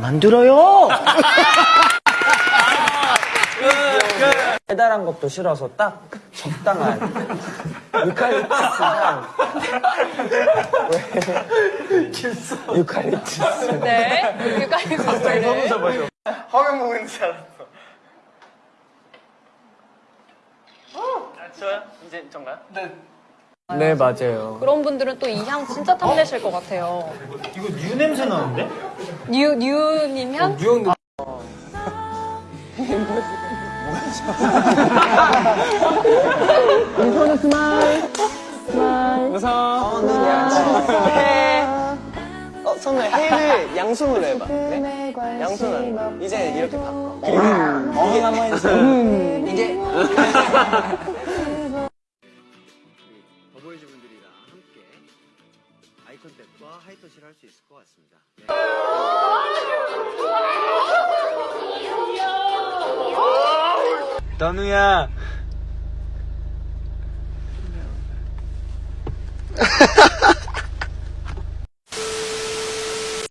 만들어요! 달달한 것도 싫어서 딱 적당한 유칼립투스 향. 왜? 유칼립투스. 네. 유카리쿠스를. 화면 보고 있는 줄 알았어. 저요? 이제 전가요? 네. 네, 맞아요. 그런 분들은 또 이 향 진짜 탐내실 것 같아요. 이거 뉴 냄새 나는데? 뉴, 뉴님 향? 뉴욕 어, 선우 해를 양손으로 해봐. 네? 양손으로. 이제 이렇게 바꿔. 어흥 한번 해주세요. 이게 아이컨택과 하이터치를 할 수 있을 것 같습니다. 네. 너누야.